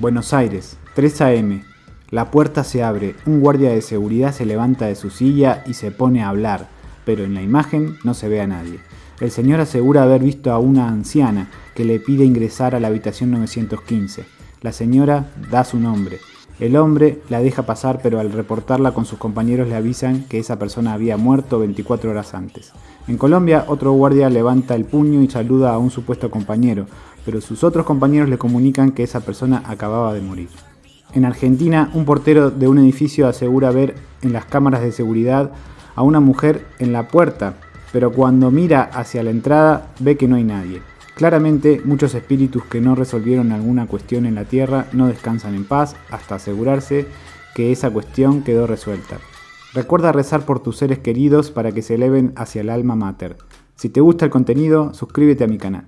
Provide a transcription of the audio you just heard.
Buenos Aires, 3 a.m. La puerta se abre, un guardia de seguridad se levanta de su silla y se pone a hablar, pero en la imagen no se ve a nadie. El señor asegura haber visto a una anciana que le pide ingresar a la habitación 915. La señora da su nombre. El hombre la deja pasar, pero al reportarla con sus compañeros le avisan que esa persona había muerto 24 horas antes. En Colombia, otro guardia levanta el puño y saluda a un supuesto compañero, pero sus otros compañeros le comunican que esa persona acababa de morir. En Argentina, un portero de un edificio asegura ver en las cámaras de seguridad a una mujer en la puerta, pero cuando mira hacia la entrada ve que no hay nadie. Claramente, muchos espíritus que no resolvieron alguna cuestión en la Tierra no descansan en paz hasta asegurarse que esa cuestión quedó resuelta. Recuerda rezar por tus seres queridos para que se eleven hacia el alma mater. Si te gusta el contenido, suscríbete a mi canal.